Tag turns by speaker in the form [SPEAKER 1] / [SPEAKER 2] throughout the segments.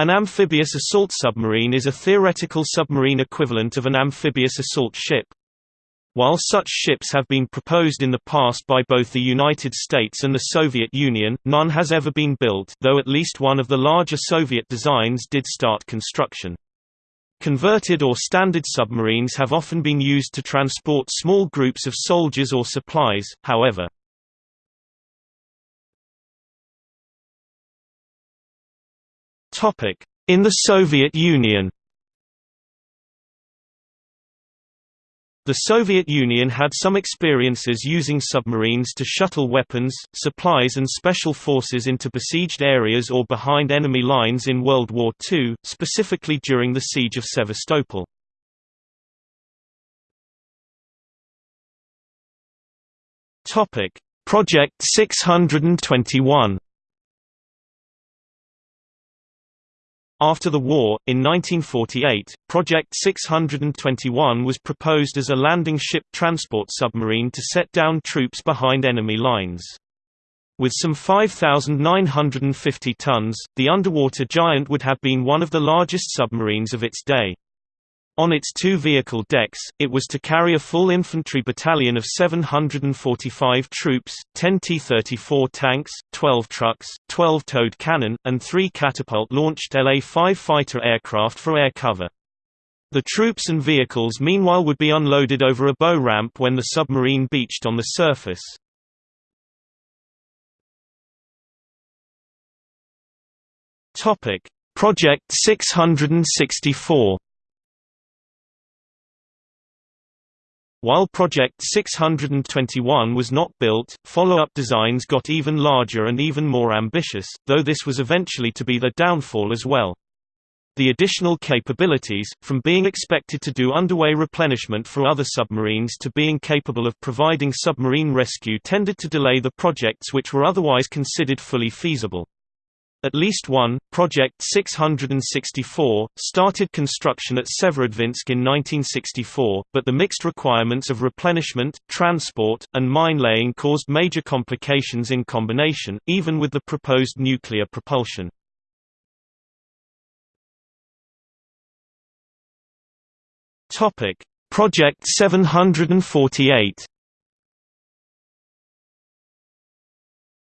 [SPEAKER 1] An amphibious assault submarine is a theoretical submarine equivalent of an amphibious assault ship. While such ships have been proposed in the past by both the United States and the Soviet Union, none has ever been built though at least one of the larger Soviet designs did start construction. Converted or standard submarines have often been used to transport small groups of soldiers or supplies, however. In the Soviet Union The Soviet Union had some experiences using submarines to shuttle weapons, supplies and special forces into besieged areas or behind enemy lines in World War II, specifically during the Siege of Sevastopol. Project 621 After the war, in 1948, Project 621 was proposed as a landing ship transport submarine to set down troops behind enemy lines. With some 5,950 tons, the underwater giant would have been one of the largest submarines of its day. On its two vehicle decks, it was to carry a full infantry battalion of 745 troops, 10 T-34 tanks, 12 trucks, 12 towed cannon, and three catapult-launched La-5 fighter aircraft for air cover. The troops and vehicles meanwhile would be unloaded over a bow ramp when the submarine beached on the surface. Project 664 While Project 621 was not built, follow-up designs got even larger and even more ambitious, though this was eventually to be their downfall as well. The additional capabilities, from being expected to do underway replenishment for other submarines to being capable of providing submarine rescue tended to delay the projects which were otherwise considered fully feasible. At least one, Project 664, started construction at Severodvinsk in 1964, but the mixed requirements of replenishment, transport, and mine laying caused major complications in combination, even with the proposed nuclear propulsion. Project 748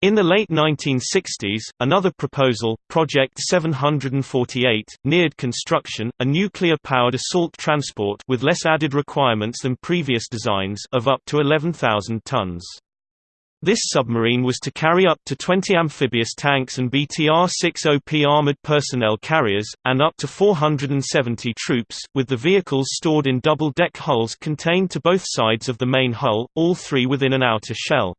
[SPEAKER 1] In the late 1960s, another proposal, Project 748, neared construction, a nuclear-powered assault transport with less added requirements than previous designs of up to 11,000 tons. This submarine was to carry up to 20 amphibious tanks and BTR-60P armored personnel carriers, and up to 470 troops, with the vehicles stored in double-deck hulls contained to both sides of the main hull, all three within an outer shell.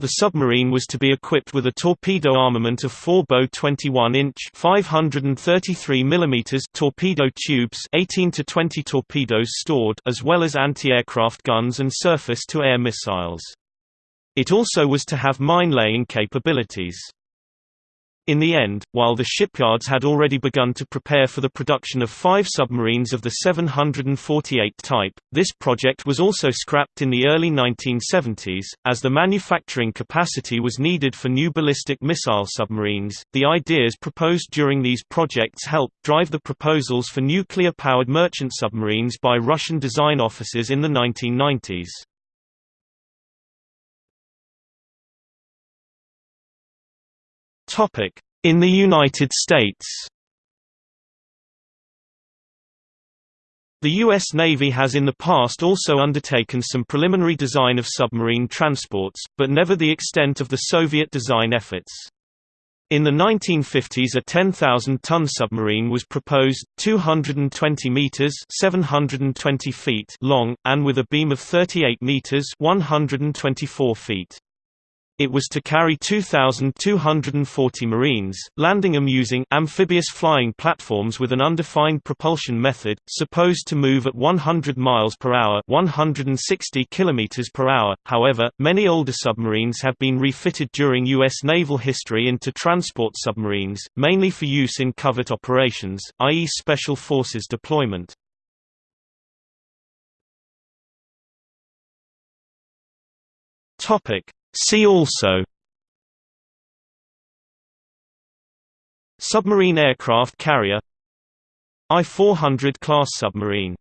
[SPEAKER 1] The submarine was to be equipped with a torpedo armament of four Bow 21-inch (533 mm) torpedo tubes, 18 to 20 torpedoes stored, as well as anti-aircraft guns and surface-to-air missiles. It also was to have mine-laying capabilities. In the end, while the shipyards had already begun to prepare for the production of five submarines of the 748 type, this project was also scrapped in the early 1970s, as the manufacturing capacity was needed for new ballistic missile submarines. The ideas proposed during these projects helped drive the proposals for nuclear powered merchant submarines by Russian design offices in the 1990s. In the United States The U.S. Navy has in the past also undertaken some preliminary design of submarine transports, but never the extent of the Soviet design efforts. In the 1950s a 10,000-ton submarine was proposed, 220 meters (720 feet) long, and with a beam of 38 meters (124 feet). It was to carry 2,240 Marines, landing them using amphibious flying platforms with an undefined propulsion method, supposed to move at 100 miles per hour, 160 kilometers per hour. However, many older submarines have been refitted during U.S. naval history into transport submarines, mainly for use in covert operations, i.e., special forces deployment. Topic See also Submarine aircraft carrier I-400 class submarine